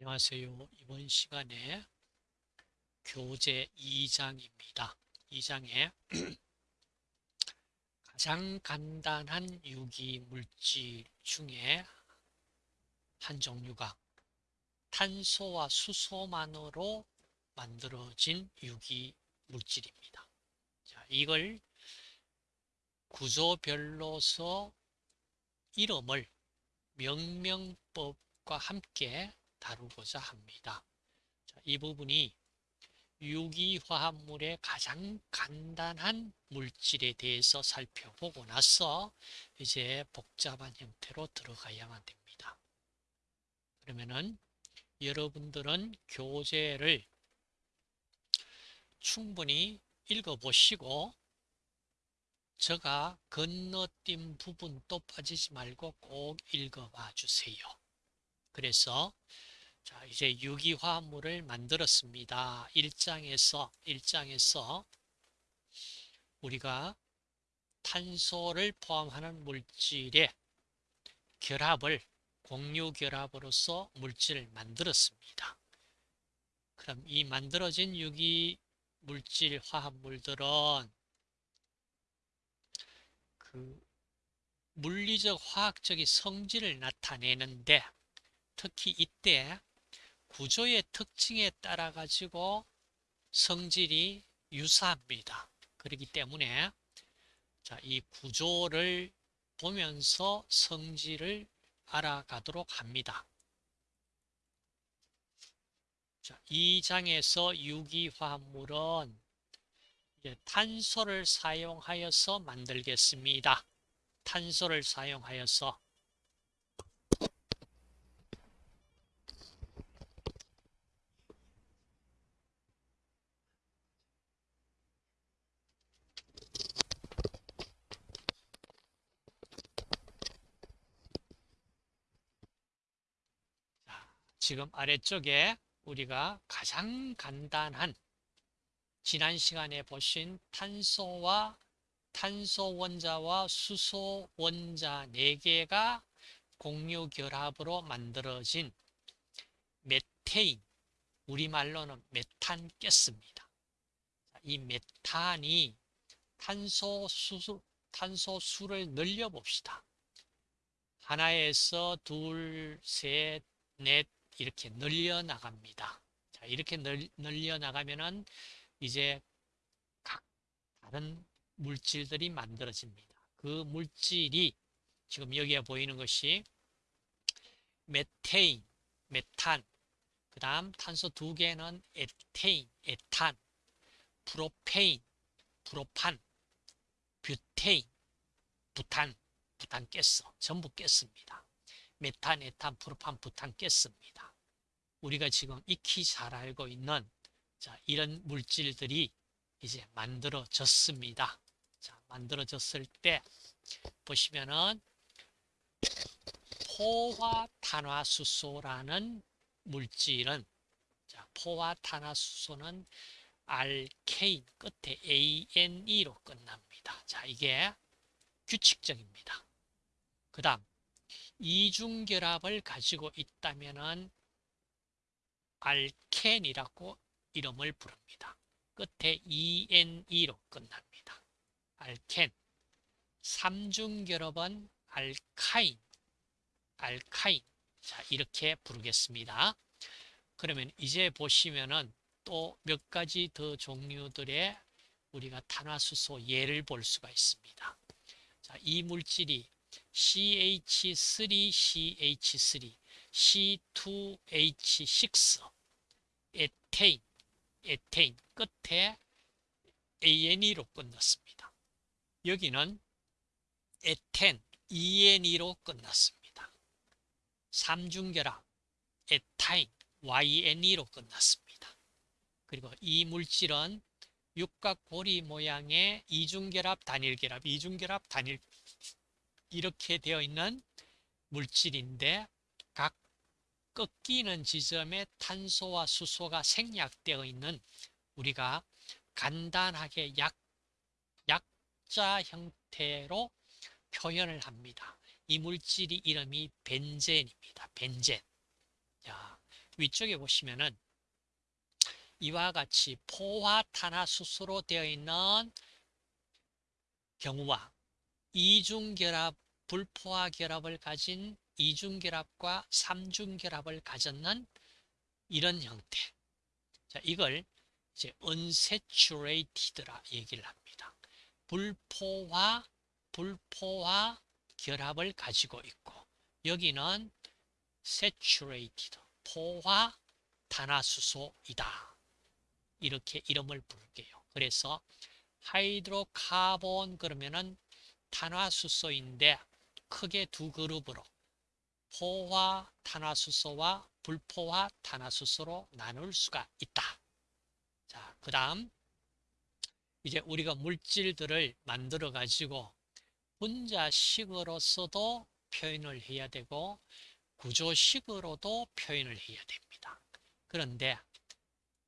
안녕하세요. 이번 시간에 교재 2장입니다. 2장에 가장 간단한 유기물질 중에 한 종류가 탄소와 수소만으로 만들어진 유기물질입니다. 자, 이걸 구조별로서 이름을 명명법과 함께 다루고자 합니다. 자, 이 부분이 유기화합물의 가장 간단한 물질에 대해서 살펴보고 나서 이제 복잡한 형태로 들어가야만 됩니다. 그러면은 여러분들은 교재를 충분히 읽어보시고 제가 건너뛴 부분도 빠지지 말고 꼭 읽어봐 주세요. 그래서 자, 이제 유기화합물을 만들었습니다. 1장에서 1장에서 우리가 탄소를 포함하는 물질의 결합을 공유 결합으로서 물질을 만들었습니다. 그럼 이 만들어진 유기 물질 화합물들은 그 물리적 화학적인 성질을 나타내는데 특히 이때 구조의 특징에 따라 가지고 성질이 유사합니다. 그렇기 때문에 자, 이 구조를 보면서 성질을 알아가도록 합니다. 자, 이 장에서 유기화합물은 탄소를 사용하여서 만들겠습니다. 탄소를 사용하여서 지금 아래쪽에 우리가 가장 간단한 지난 시간에 보신 탄소와 탄소 원자와 수소 원자 4개가 공유 결합으로 만들어진 메테인, 우리말로는 메탄 가스입니다. 이 메탄이 탄소 수, 탄소 수를 늘려 봅시다. 하나에서 둘, 셋, 넷 이렇게 늘려 나갑니다. 자, 이렇게 늘, 늘려 나가면은 이제 각 다른 물질들이 만들어집니다. 그 물질이 지금 여기에 보이는 것이 메테인, 메탄, 그 다음 탄소 두 개는 에테인, 에탄, 프로페인, 프로판, 뷰테인, 부탄, 부탄가스, 전부 가스입니다. 메탄, 에탄, 프로판, 부탄가스입니다. 우리가 지금 익히 잘 알고 있는 자, 이런 물질들이 이제 만들어졌습니다. 자, 만들어졌을 때 보시면은 포화탄화수소라는 물질은 자, 포화탄화수소는 알케인 끝에 ANE로 끝납니다. 자, 이게 규칙적입니다. 그 다음 이중결합을 가지고 있다면은 알켄이라고 이름을 부릅니다. 끝에 ENE로 끝납니다. 알켄. 삼중결합은 알카인. 알카인. 자, 이렇게 부르겠습니다. 그러면 이제 보시면은 또 몇 가지 더 종류들의 우리가 탄화수소 예를 볼 수가 있습니다. 자, 이 물질이 CH3CH3, C2H6, 에테인, 에테인 끝에 ANE로 끝났습니다. 여기는 에텐, ENE로 끝났습니다. 삼중결합, 에타인, YNE로 끝났습니다. 그리고 이 물질은 육각고리 모양의 이중결합, 단일결합, 이중결합, 단일 이렇게 되어 있는 물질인데 각 꺾이는 지점에 탄소와 수소가 생략되어 있는 우리가 간단하게 약, 약자 형태로 표현을 합니다. 이 물질이 이름이 벤젠입니다. 벤젠. 자, 위쪽에 보시면은 이와 같이 포화 탄화수소로 되어 있는 경우와 이중결합, 불포화 결합을 가진 이중결합과 삼중결합을 가졌는 이런 형태. 자, 이걸 이제 unsaturated라 얘기를 합니다. 불포화, 불포화 결합을 가지고 있고 여기는 saturated, 포화 탄화수소이다. 이렇게 이름을 부를게요. 그래서 hydrocarbon 그러면은 탄화수소인데 크게 두 그룹으로 포화 탄화수소와 불포화 탄화수소로 나눌 수가 있다. 자, 그 다음 이제 우리가 물질들을 만들어 가지고 분자식으로서도 표현을 해야 되고 구조식으로도 표현을 해야 됩니다. 그런데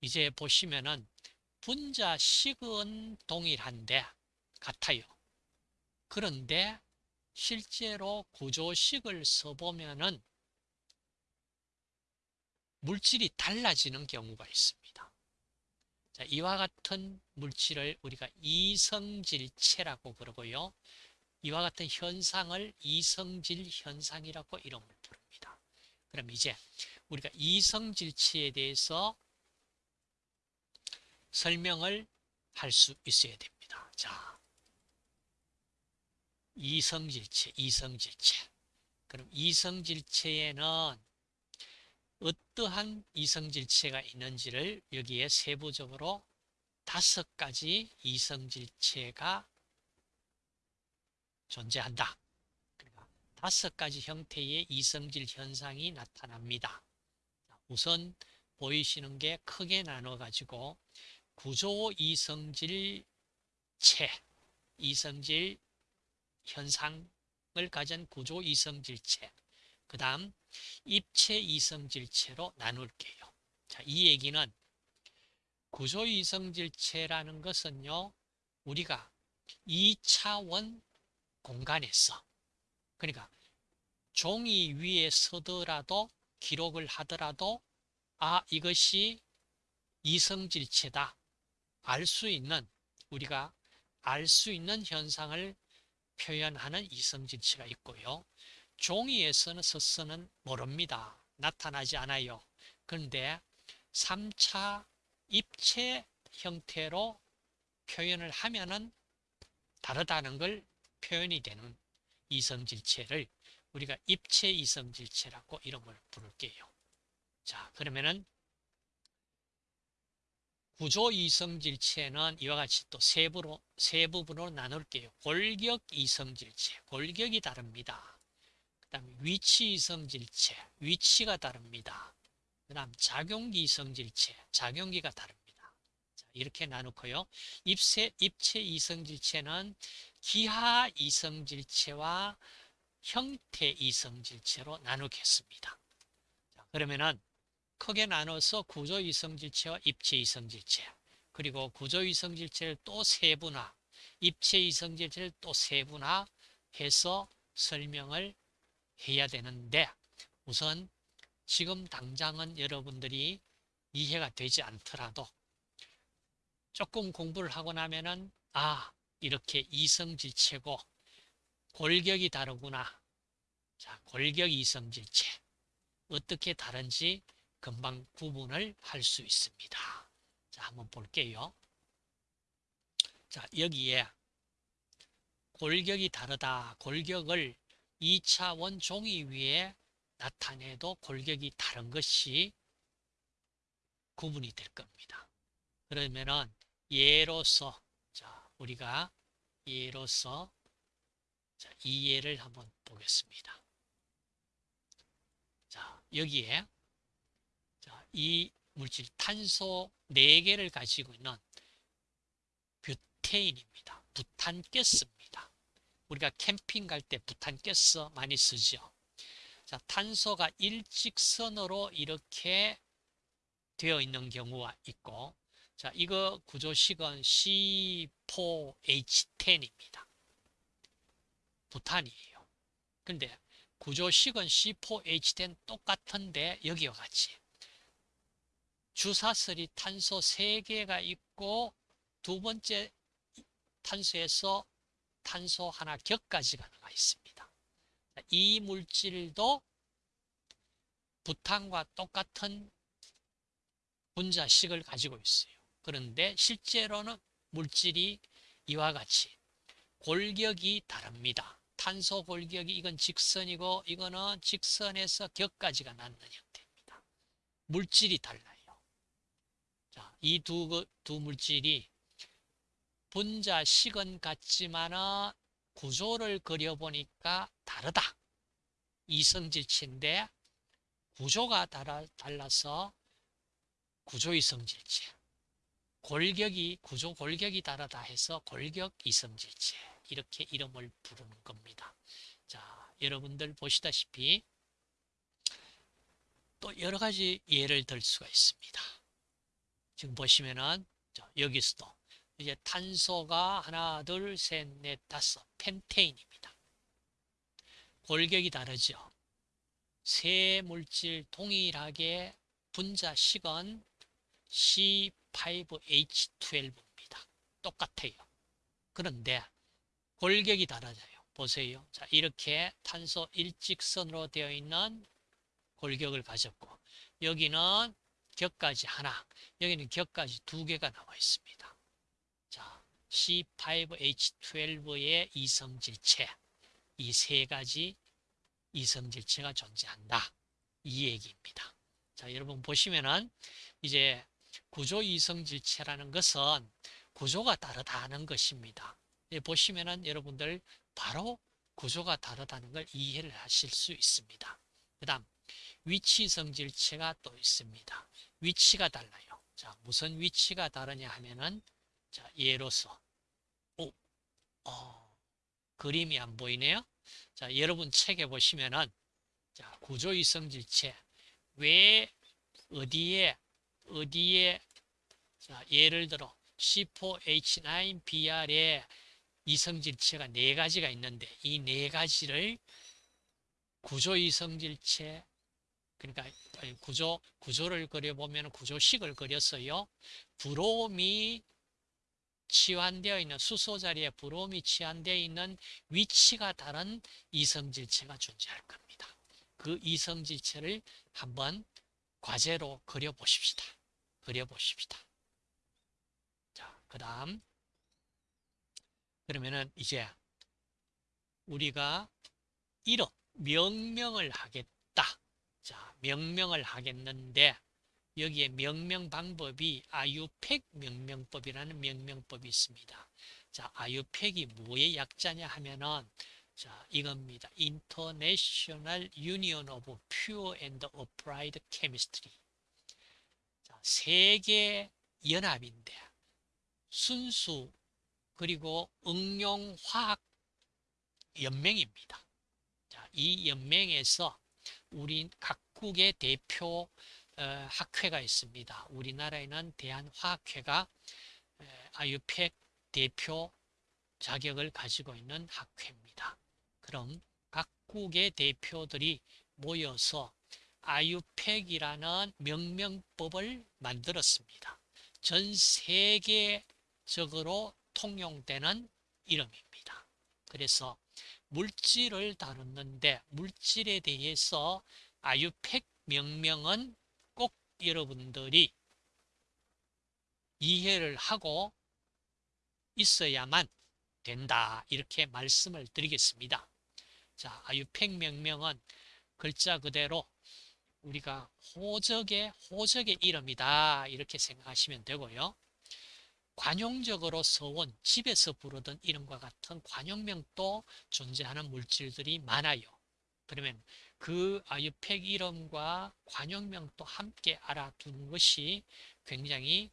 이제 보시면은 분자식은 동일한데 같아요. 그런데 실제로 구조식을 써보면은 물질이 달라지는 경우가 있습니다. 자, 이와 같은 물질을 우리가 이성질체라고 그러고요. 이와 같은 현상을 이성질 현상이라고 이름을 부릅니다. 그럼 이제 우리가 이성질체에 대해서 설명을 할 수 있어야 됩니다. 자, 이성질체, 이성질체. 그럼 이성질체에는 어떠한 이성질체가 있는지를 여기에 세부적으로 다섯 가지 이성질체가 존재한다. 그러니까 다섯 가지 형태의 이성질 현상이 나타납니다. 우선 보이시는 게 크게 나눠 가지고 구조 이성질체, 이성질 현상을 가진 구조 이성질체, 그 다음 입체 이성질체로 나눌게요. 자, 이 얘기는 구조 이성질체라는 것은요, 우리가 2차원 공간에서, 그러니까 종이 위에 서더라도 기록을 하더라도 아 이것이 이성질체다 알 수 있는 우리가 알 수 있는 현상을 표현하는 이성질체가 있고요. 종이에서는 서서는 모릅니다. 나타나지 않아요. 그런데 3차 입체 형태로 표현을 하면은 다르다는 걸 표현이 되는 이성질체를 우리가 입체 이성질체라고 이름을 부를게요. 자, 그러면은 구조 이성질체는 이와 같이 또 세 부로, 세 부분으로 나눌게요. 골격 이성질체, 골격이 다릅니다. 그 다음에 위치 이성질체, 위치가 다릅니다. 그 다음 작용기 이성질체, 작용기가 다릅니다. 자, 이렇게 나누고요. 입체, 입체 이성질체는 기하 이성질체와 형태 이성질체로 나누겠습니다. 자, 그러면은 크게 나눠서 구조 이성질체와 입체 이성질체 그리고 구조 이성질체를 또 세분화 입체 이성질체를 또 세분화해서 설명을 해야 되는데 우선 지금 당장은 여러분들이 이해가 되지 않더라도 조금 공부를 하고 나면은 아 이렇게 이성질체고 골격이 다르구나. 자 골격 이성질체. 어떻게 다른지 금방 구분을 할 수 있습니다. 자, 한번 볼게요. 자, 여기에 골격이 다르다. 골격을 2차원 종이 위에 나타내도 골격이 다른 것이 구분이 될 겁니다. 그러면은 예로서 자, 우리가 예로서 자, 이 예를 한번 보겠습니다. 자, 여기에 이 물질 탄소 4개를 가지고 있는 뷰테인입니다. 부탄가스입니다. 우리가 캠핑 갈 때 부탄가스 많이 쓰죠. 자, 탄소가 일직선으로 이렇게 되어 있는 경우가 있고 자, 이거 구조식은 C4H10입니다. 부탄이에요. 근데 구조식은 C4H10 똑같은데 여기와 같이 주사슬이 탄소 3개가 있고 두 번째 탄소에서 탄소 하나 격까지가 나와 있습니다. 이 물질도 부탄과 똑같은 분자식을 가지고 있어요. 그런데 실제로는 물질이 이와 같이 골격이 다릅니다. 탄소 골격이 이건 직선이고 이거는 직선에서 격까지가 낳는 형태입니다. 물질이 달라요. 자, 이두 두 물질이 분자 식은 같지만 구조를 그려보니까 다르다. 이성질체인데 구조가 달라서 구조이성질체. 골격이 구조 골격이 다르다 해서 골격 이성질체 이렇게 이름을 부르는 겁니다. 자, 여러분들 보시다시피 또 여러 가지 예를 들 수가 있습니다. 지금 보시면은 여기서도 이제 탄소가 하나, 둘, 셋, 넷, 다섯 펜테인입니다. 골격이 다르죠. 세 물질 동일하게 분자식은 C5H12입니다. 똑같아요. 그런데 골격이 달라져요. 보세요. 자, 이렇게 탄소 일직선으로 되어 있는 골격을 가졌고 여기는 격까지 하나, 여기는 격까지 두 개가 나와 있습니다. 자, C5H12의 이성질체 이 세 가지 이성질체가 존재한다. 이 얘기입니다. 자, 여러분 보시면은 이제 구조 이성질체라는 것은 구조가 다르다는 것입니다. 보시면은 여러분들 바로 구조가 다르다는 걸 이해를 하실 수 있습니다. 그 다음 위치 성질체가 또 있습니다. 위치가 달라요. 자, 무슨 위치가 다르냐 하면은 자, 예로서 오, 어, 그림이 안 보이네요. 자, 여러분 책에 보시면은 자, 구조 이성질체 왜 어디에 어디에 자, 예를 들어 C4H9BR에 이성질체가 네 가지가 있는데 이 네 가지를 구조 이성질체 그러니까 구조 구조를 그려보면 구조식을 그렸어요. 브롬이 치환되어 있는 수소 자리에 브롬이 치환되어 있는 위치가 다른 이성질체가 존재할 겁니다. 그 이성질체를 한번 과제로 그려보십시다. 그려보십시다. 자, 그 다음 그러면은 이제 우리가 이름, 명명을 하겠다. 자, 명명을 하겠는데 여기에 명명 방법이 아유팩 명명법이라는 명명법이 있습니다. 자, 아유팩이 뭐의 약자냐 하면은 자, 이겁니다. International Union of Pure and Applied Chemistry. 자, 세계 연합인데 순수 그리고 응용 화학 연맹입니다. 자, 이 연맹에서 우리 각국의 대표 어, 학회가 있습니다. 우리나라에는 대한화학회가 아유팩 대표 자격을 가지고 있는 학회입니다. 그럼 각국의 대표들이 모여서 아유팩이라는 명명법을 만들었습니다. 전 세계적으로 통용되는 이름입니다. 그래서 물질을 다뤘는데 물질에 대해서 아유팩 명명은 꼭 여러분들이 이해를 하고 있어야만 된다. 이렇게 말씀을 드리겠습니다. 자, 아유팩 명명은 글자 그대로 우리가 호적의 호적의 이름이다. 이렇게 생각하시면 되고요. 관용적으로 써온 집에서 부르던 이름과 같은 관용명도 존재하는 물질들이 많아요. 그러면 그 아유팩 이름과 관용명도 함께 알아두는 것이 굉장히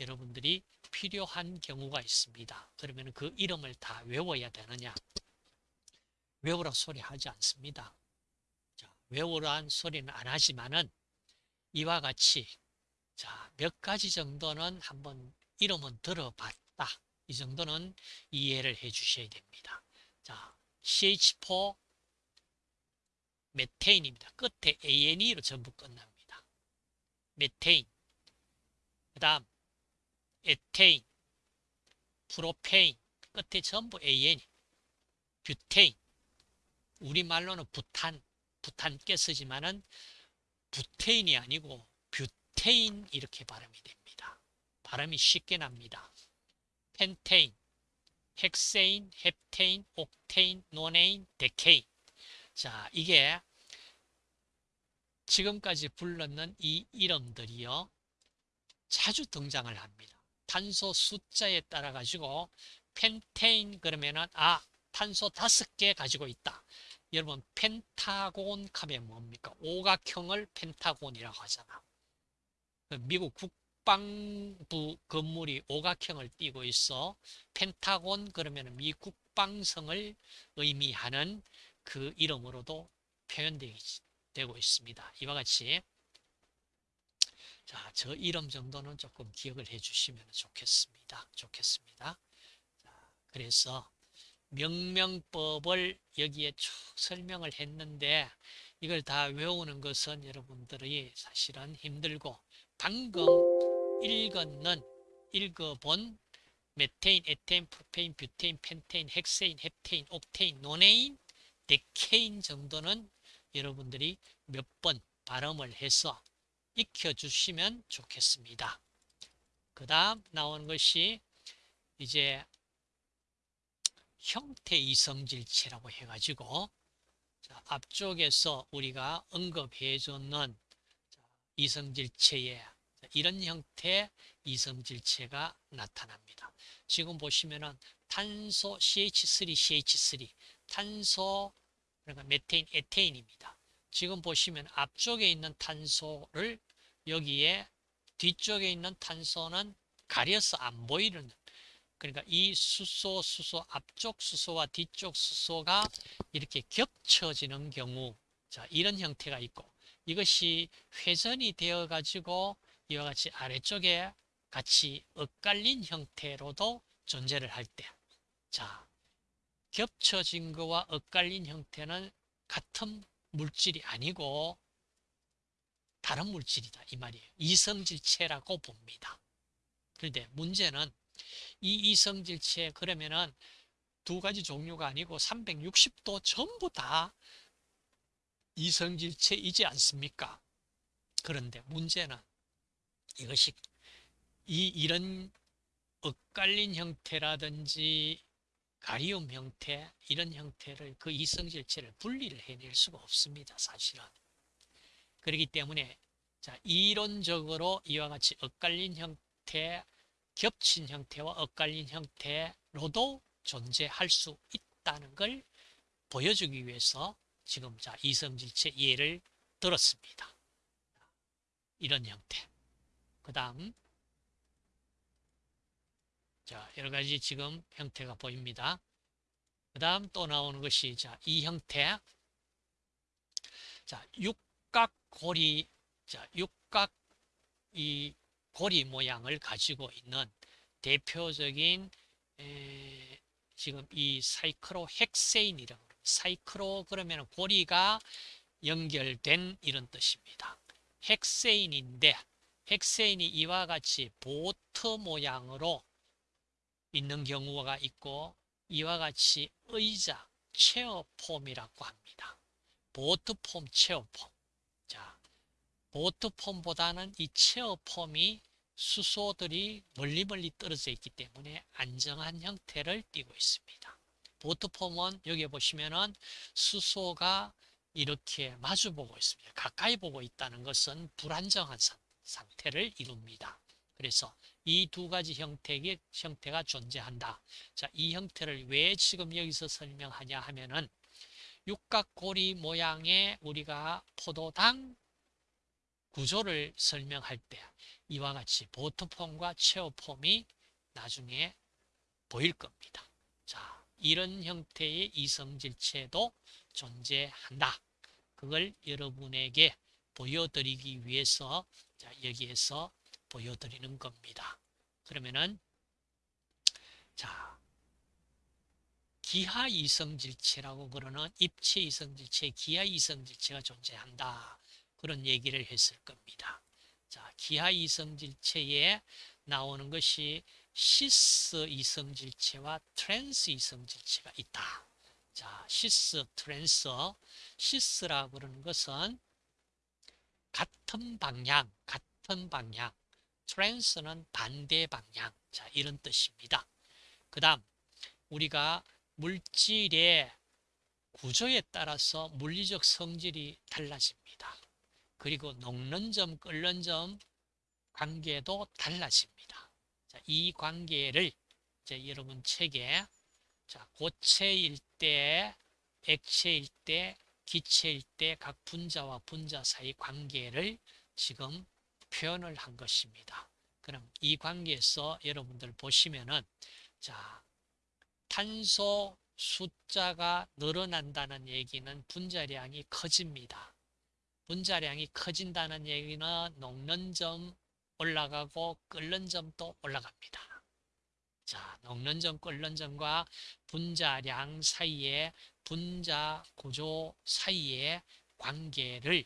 여러분들이 필요한 경우가 있습니다. 그러면 그 이름을 다 외워야 되느냐? 외우라 소리 하지 않습니다. 자, 외우라는 소리는 안 하지만은 이와 같이 자, 몇 가지 정도는 한번 이름은 들어봤다. 이 정도는 이해를 해 주셔야 됩니다. 자, CH4 메테인입니다. 끝에 ANE로 전부 끝납니다. 메테인. 그 다음 에테인, 프로페인, 끝에 전부 AN, 뷰테인, 우리말로는 부탄, 부탄께 쓰지만은 부테인이 아니고 뷰테인 이렇게 발음이 됩니다. 발음이 쉽게 납니다. 펜테인, 헥세인, 헵테인, 옥테인, 노네인, 데케인. 자, 이게 지금까지 불렀는 이 이름들이요. 자주 등장을 합니다. 탄소 숫자에 따라 가지고 펜테인 그러면은 아 탄소 다섯 개 가지고 있다. 여러분 펜타곤 하면 뭡니까? 오각형을 펜타곤이라고 하잖아. 그 미국 국 방부 건물이 오각형을 띠고 있어. 펜타곤 그러면 미 국방성을 의미하는 그 이름으로도 표현되고 있습니다. 이와 같이 자, 저 이름 정도는 조금 기억을 해 주시면 좋겠습니다. 좋겠습니다. 자, 그래서 명명법을 여기에 쭉 설명을 했는데 이걸 다 외우는 것은 여러분들이 사실은 힘들고 방금 읽었는 읽어본 메테인, 에테인, 프로페인, 뷰테인, 펜테인, 헥세인, 헵테인, 옥테인, 노네인, 데케인 정도는 여러분들이 몇 번 발음을 해서 익혀주시면 좋겠습니다. 그 다음 나오는 것이 이제 형태 이성질체라고 해가지고 앞쪽에서 우리가 언급해 줬는 이성질체에 이런 형태의 이성질체가 나타납니다. 지금 보시면은 탄소 CH3, CH3, 탄소 그러니까 메테인, 에테인입니다. 지금 보시면 앞쪽에 있는 탄소를 여기에 뒤쪽에 있는 탄소는 가려서 안 보이는 그러니까 이 수소, 수소, 앞쪽 수소와 뒤쪽 수소가 이렇게 겹쳐지는 경우 자 이런 형태가 있고 이것이 회전이 되어 가지고 이와 같이 아래쪽에 같이 엇갈린 형태로도 존재를 할 때 자 겹쳐진 거와 엇갈린 형태는 같은 물질이 아니고 다른 물질이다 이 말이에요 이성질체라고 봅니다 그런데 문제는 이 이성질체 그러면은 두 가지 종류가 아니고 360도 전부 다 이성질체이지 않습니까? 그런데 문제는 이것이 이 이런 엇갈린 형태라든지 가리움 형태 이런 형태를 그 이성질체를 분리를 해낼 수가 없습니다. 사실은. 그렇기 때문에 자 이론적으로 이와 같이 엇갈린 형태 겹친 형태와 엇갈린 형태로도 존재할 수 있다는 걸 보여주기 위해서 지금 자 이성질체 예를 들었습니다. 이런 형태. 그 다음 자 여러 가지 지금 형태가 보입니다. 그 다음 또 나오는 것이 자이 형태. 자 육각고리 자 육각 이 고리 모양을 가지고 있는 대표적인 에, 지금 이 사이클로 헥세인이라고 사이클로 그러면 고리가 연결된 이런 뜻입니다. 헥세인인데 헥세인이 이와 같이 보트 모양으로 있는 경우가 있고 이와 같이 의자, 체어폼이라고 합니다. 보트폼, 체어폼. 자, 보트폼보다는 이 체어폼이 수소들이 멀리 멀리 떨어져 있기 때문에 안정한 형태를 띠고 있습니다. 보트폼은 여기 보시면은 수소가 이렇게 마주보고 있습니다. 가까이 보고 있다는 것은 불안정한 상태 를 이룹니다. 그래서 이 두 가지 형태의 형태가 존재한다. 자, 이 형태를 왜 지금 여기서 설명하냐 하면은 육각고리 모양의 우리가 포도당 구조를 설명할 때 이와 같이 보트폼과 체어폼이 나중에 보일 겁니다. 자, 이런 형태의 이성질체도 존재한다. 그걸 여러분에게 보여드리기 위해서 자, 여기에서 보여드리는 겁니다. 그러면은 자 기하 이성질체라고 그러는 입체 이성질체, 기하 이성질체가 존재한다. 그런 얘기를 했을 겁니다. 자, 기하 이성질체에 나오는 것이 시스 이성질체와 트랜스 이성질체가 있다. 자, 시스, 트랜스, 시스라 그러는 것은 같은 방향, 같은 방향. 트랜스는 반대 방향. 자, 이런 뜻입니다. 그 다음, 우리가 물질의 구조에 따라서 물리적 성질이 달라집니다. 그리고 녹는 점, 끓는 점 관계도 달라집니다. 자, 이 관계를 이제 여러분 책에 자, 고체일 때, 액체일 때, 기체일 때 각 분자와 분자 사이 관계를 지금 표현을 한 것입니다. 그럼 이 관계에서 여러분들 보시면은 자, 탄소 숫자가 늘어난다는 얘기는 분자량이 커집니다. 분자량이 커진다는 얘기는 녹는 점 올라가고 끓는 점도 올라갑니다. 자, 녹는 점, 끓는 점과 분자량 사이에 분자 구조 사이의 관계를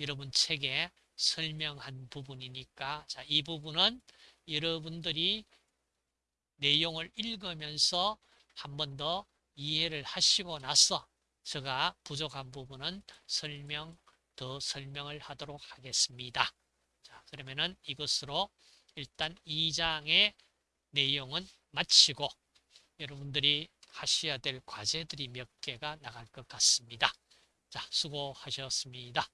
여러분 책에 설명한 부분이니까 자, 이 부분은 여러분들이 내용을 읽으면서 한 번 더 이해를 하시고 나서 제가 부족한 부분은 설명 더 설명을 하도록 하겠습니다. 자, 그러면은 이것으로 일단 2장의 내용은 마치고 여러분들이 하셔야 될 과제들이 몇 개가 나갈 것 같습니다. 자, 수고하셨습니다.